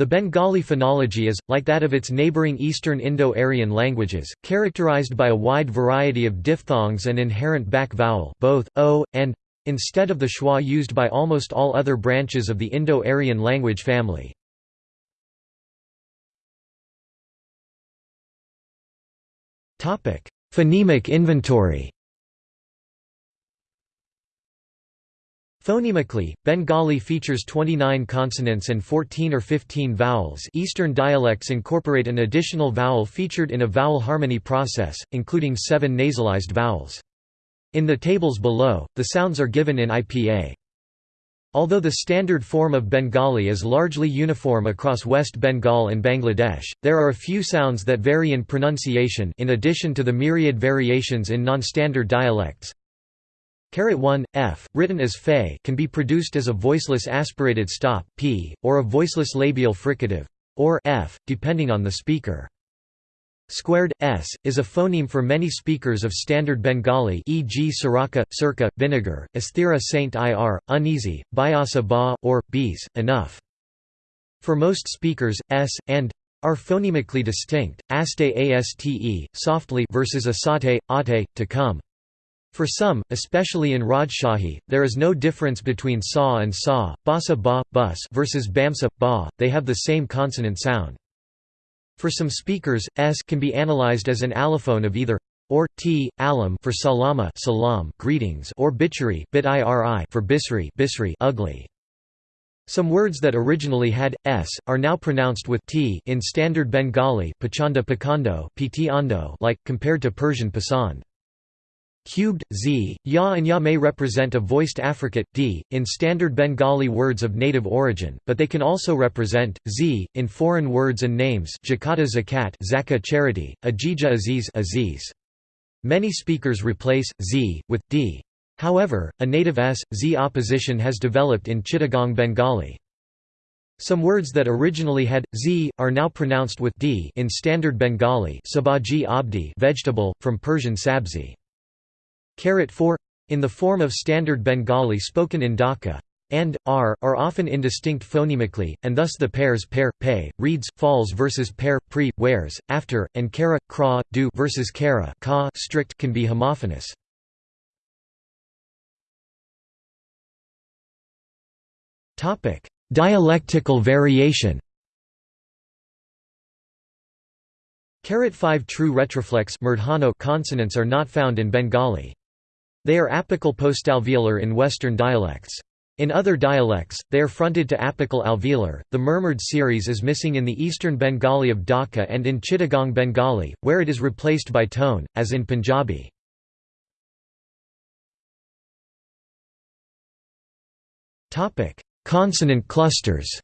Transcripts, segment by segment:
The Bengali phonology is, like that of its neighbouring Eastern Indo-Aryan languages, characterized by a wide variety of diphthongs and inherent back vowel both, o, and, instead of the schwa used by almost all other branches of the Indo-Aryan language family. Phonemic inventory Phonemically, Bengali features 29 consonants and 14 or 15 vowels Eastern dialects incorporate an additional vowel featured in a vowel harmony process, including seven nasalized vowels. In the tables below, the sounds are given in IPA. Although the standard form of Bengali is largely uniform across West Bengal and Bangladesh, there are a few sounds that vary in pronunciation in addition to the myriad variations in non-standard dialects. Caret 1 f written as fe can be produced as a voiceless aspirated stop p or a voiceless labial fricative or f depending on the speaker. Squared s is a phoneme for many speakers of standard Bengali e.g. Saraka, Circa, Vinegar, Asthira Saint ir, Uneasy, Bayasa ba, or, bees, enough. For most speakers, s, and are phonemically distinct, aste aste, softly versus asate, ate, to come. For some, especially in Rajshahi, there is no difference between sa and sa, basa ba, bus versus bamsa, ba, they have the same consonant sound. For some speakers, s can be analyzed as an allophone of either or t, alam for salama salam greetings or bichari bit for bisri bisri ugly. Some words that originally had s are now pronounced with t in standard Bengali pachanda pakando, like compared to Persian pasand. Cubed, z, ya and ya may represent a voiced affricate, d, in standard Bengali words of native origin, but they can also represent, z, in foreign words and names jakata zakat zakah charity, ajija aziz aziz. Many speakers replace, z, with, d. However, a native s, z opposition has developed in Chittagong Bengali. Some words that originally had z are now pronounced with d in standard Bengali. Sabaji abdi, vegetable from Persian sabzi. Caret 4 in the form of standard Bengali spoken in Dhaka and r are often indistinct phonemically, and thus the pairs pair, pay, reads, falls versus pair, pre, wears, after, and kara, kra, do versus kara ka strict can be homophonous. Dialectical variation Carat 5 true retroflex consonants are not found in Bengali. They are apical postalveolar in Western dialects. In other dialects, they are fronted to apical alveolar. The murmured series is missing in the eastern Bengali of Dhaka and in Chittagong Bengali, where it is replaced by tone, as in Punjabi. Consonant clusters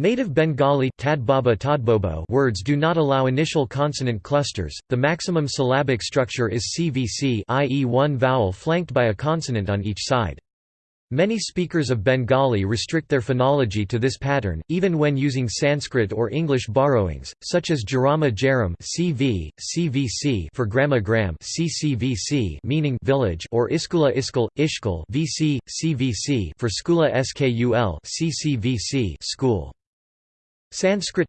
Native Bengali words do not allow initial consonant clusters, the maximum syllabic structure is CVC i.e. one vowel flanked by a consonant on each side. Many speakers of Bengali restrict their phonology to this pattern, even when using Sanskrit or English borrowings, such as Jarama Jaram CV, CVC for Grama Gram CCVC meaning village or Iskula Iskul, Ishkul VC, CVC for Skula Skul CCVC school. Sanskrit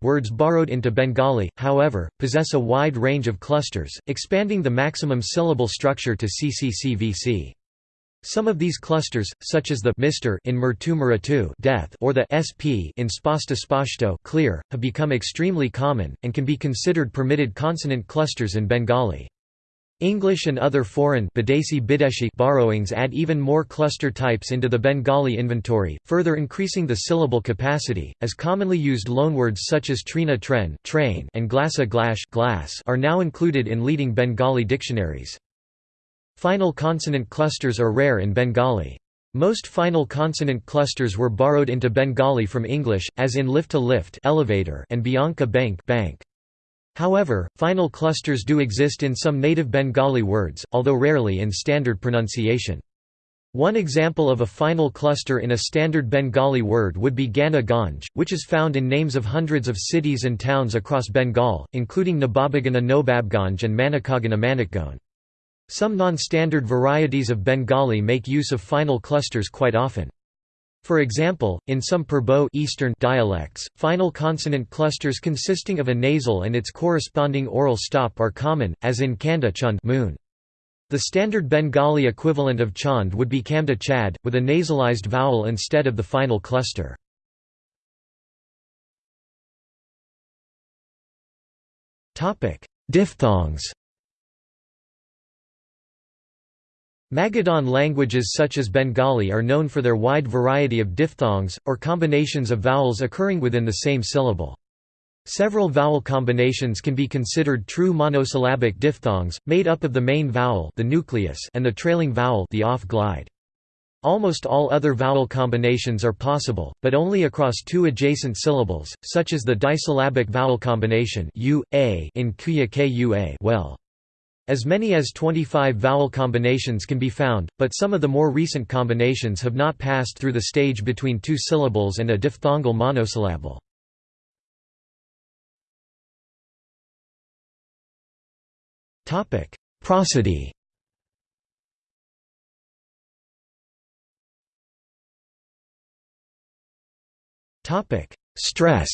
words borrowed into Bengali, however, possess a wide range of clusters, expanding the maximum syllable structure to CCCVC. Some of these clusters, such as the Mr in Murtu Muratu death or the SP in Spasta Spashto clear, have become extremely common, and can be considered permitted consonant clusters in Bengali. English and other foreign borrowings add even more cluster types into the Bengali inventory, further increasing the syllable capacity, as commonly used loanwords such as trina tren train and glasa glash glass are now included in leading Bengali dictionaries. Final consonant clusters are rare in Bengali. Most final consonant clusters were borrowed into Bengali from English, as in lift to lift elevator and bianca bank bank. However, final clusters do exist in some native Bengali words, although rarely in standard pronunciation. One example of a final cluster in a standard Bengali word would be Gana Ganj, which is found in names of hundreds of cities and towns across Bengal, including Nababagana Nobabganj and Manikagana Manikgone. Some non-standard varieties of Bengali make use of final clusters quite often. For example, in some Purbo Eastern dialects, final consonant clusters consisting of a nasal and its corresponding oral stop are common, as in Kanda chund moon. The standard Bengali equivalent of chand would be kamda chad, with a nasalized vowel instead of the final cluster. Diphthongs Magadhan languages such as Bengali are known for their wide variety of diphthongs, or combinations of vowels occurring within the same syllable. Several vowel combinations can be considered true monosyllabic diphthongs, made up of the main vowel the nucleus and the trailing vowel the off glide. Almost all other vowel combinations are possible, but only across two adjacent syllables, such as the disyllabic vowel combination u, a in kuya kua well. As many as 25 vowel combinations can be found, but some of the more recent combinations have not passed through the stage between two syllables and a diphthongal monosyllable. Prosody Stress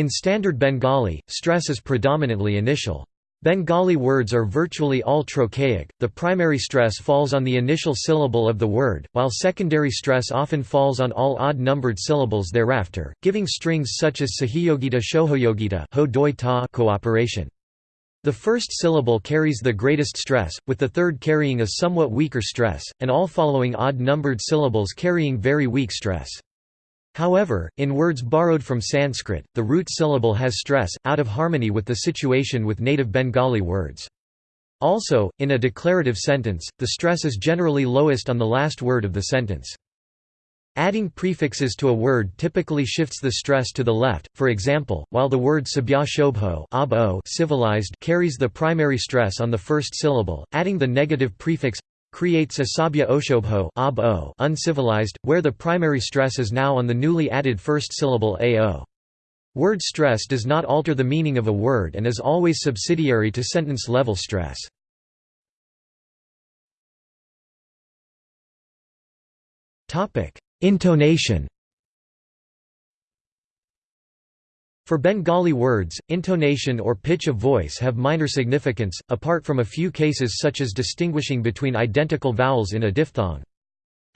In Standard Bengali, stress is predominantly initial. Bengali words are virtually all trochaic, the primary stress falls on the initial syllable of the word, while secondary stress often falls on all odd-numbered syllables thereafter, giving strings such as sahiyogita shohoyogita ho doi ta cooperation. The first syllable carries the greatest stress, with the third carrying a somewhat weaker stress, and all following odd-numbered syllables carrying very weak stress. However, in words borrowed from Sanskrit, the root syllable has stress, out of harmony with the situation with native Bengali words. Also, in a declarative sentence, the stress is generally lowest on the last word of the sentence. Adding prefixes to a word typically shifts the stress to the left, for example, while the word sabya civilized carries the primary stress on the first syllable, adding the negative prefix creates a sabya oshobho uncivilized, where the primary stress is now on the newly added first syllable ao. Word stress does not alter the meaning of a word and is always subsidiary to sentence-level stress. Intonation For Bengali words, intonation or pitch of voice have minor significance, apart from a few cases such as distinguishing between identical vowels in a diphthong.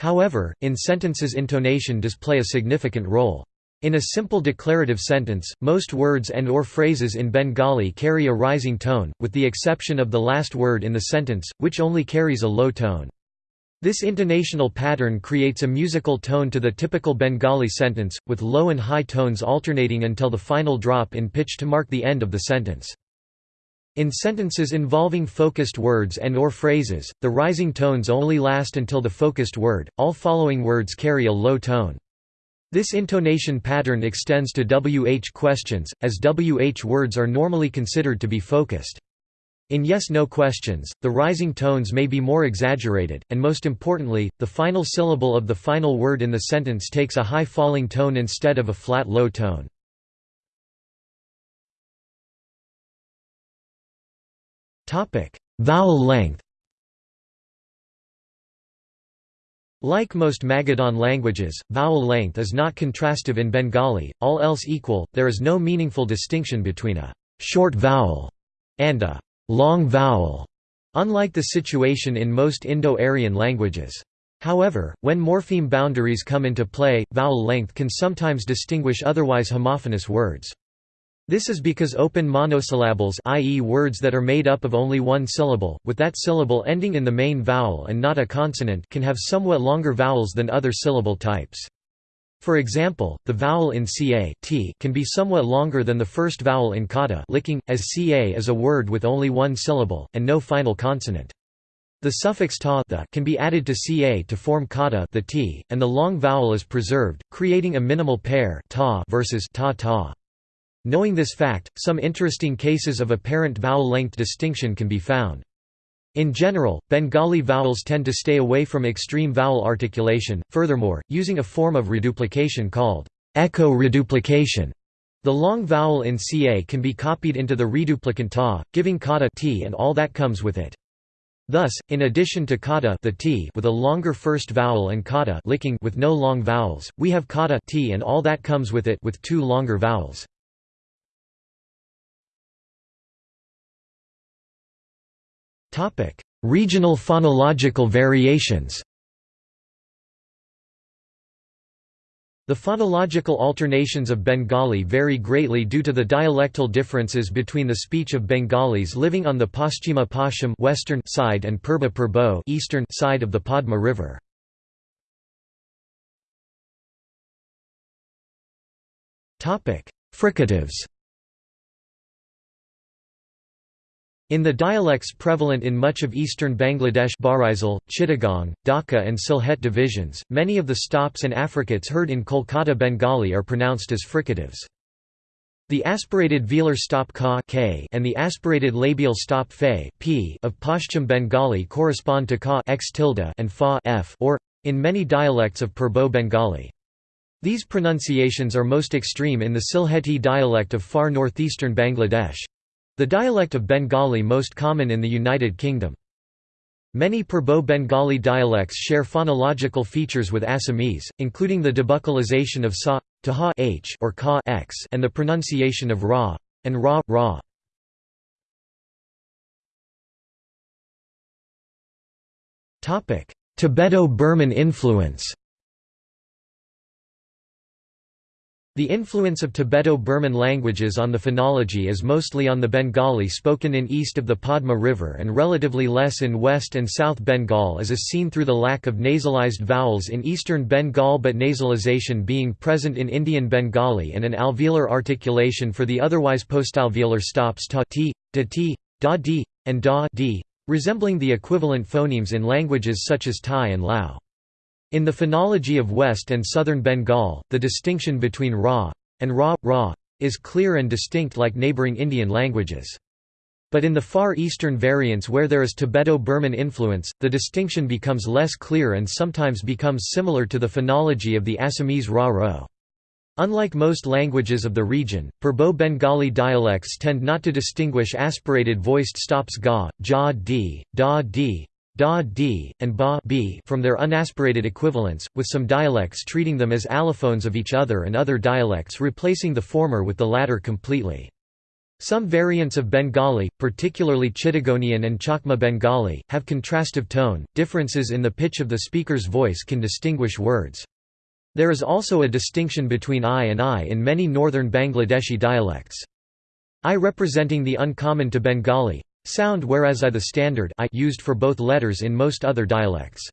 However, in sentences intonation does play a significant role. In a simple declarative sentence, most words and or phrases in Bengali carry a rising tone, with the exception of the last word in the sentence, which only carries a low tone. This intonational pattern creates a musical tone to the typical Bengali sentence, with low and high tones alternating until the final drop in pitch to mark the end of the sentence. In sentences involving focused words and or phrases, the rising tones only last until the focused word, all following words carry a low tone. This intonation pattern extends to WH questions, as WH words are normally considered to be focused. In yes-no questions, the rising tones may be more exaggerated, and most importantly, the final syllable of the final word in the sentence takes a high falling tone instead of a flat low tone. Vowel length Like most Magadhan languages, vowel length is not contrastive in Bengali, all else equal, there is no meaningful distinction between a «short vowel» and a long vowel, unlike the situation in most Indo-Aryan languages. However, when morpheme boundaries come into play, vowel length can sometimes distinguish otherwise homophonous words. This is because open monosyllables i.e. words that are made up of only one syllable, with that syllable ending in the main vowel and not a consonant can have somewhat longer vowels than other syllable types. For example, the vowel in ca t can be somewhat longer than the first vowel in kata licking, as ca is a word with only one syllable, and no final consonant. The suffix ta the can be added to ca to form kata the t, and the long vowel is preserved, creating a minimal pair ta versus ta ta. Knowing this fact, some interesting cases of apparent vowel length distinction can be found. In general, Bengali vowels tend to stay away from extreme vowel articulation, furthermore, using a form of reduplication called echo reduplication. The long vowel in ca can be copied into the reduplicant ta, giving kata t and all that comes with it. Thus, in addition to kata the t with a longer first vowel and kata licking with no long vowels, we have kata t and all that comes with it with two longer vowels. Topic: Regional phonological variations. The phonological alternations of Bengali vary greatly due to the dialectal differences between the speech of Bengalis living on the Paschima Pashim western side and Purba Purbo eastern side of the Padma River. Fricatives In the dialects prevalent in much of eastern Bangladesh Barisal, Chittagong, Dhaka and Sylhet divisions, many of the stops and affricates heard in Kolkata Bengali are pronounced as fricatives. The aspirated velar stop ka k and the aspirated labial stop fe p of Pashchim Bengali correspond to ka x tilde and fa f or, in many dialects of Purbo Bengali. These pronunciations are most extreme in the Sylheti dialect of far northeastern Bangladesh. The dialect of Bengali most common in the United Kingdom. Many Purbo Bengali dialects share phonological features with Assamese, including the debuccalization of sa, to ha h or ka x and the pronunciation of ra, and ra, ra. Tibeto-Burman influence The influence of Tibeto-Burman languages on the phonology is mostly on the Bengali spoken in east of the Padma River and relatively less in West and South Bengal as is seen through the lack of nasalized vowels in eastern Bengal but nasalization being present in Indian Bengali and an alveolar articulation for the otherwise postalveolar stops ta t, da t, da and da d, resembling the equivalent phonemes in languages such as Thai and Lao. In the phonology of West and Southern Bengal, the distinction between Ra and Ra, Ra is clear and distinct like neighboring Indian languages. But in the Far Eastern variants where there is Tibeto-Burman influence, the distinction becomes less clear and sometimes becomes similar to the phonology of the Assamese Ra-Ro. Unlike most languages of the region, Purbo Bengali dialects tend not to distinguish aspirated voiced stops ga, ja d, da d, da d, and ba b from their unaspirated equivalents, with some dialects treating them as allophones of each other and other dialects replacing the former with the latter completely. Some variants of Bengali, particularly Chittagonian and Chakma Bengali, have contrastive tone, differences in the pitch of the speaker's voice can distinguish words. There is also a distinction between I and I in many northern Bangladeshi dialects. I representing the uncommon to Bengali, sound whereas I the standard I used for both letters in most other dialects.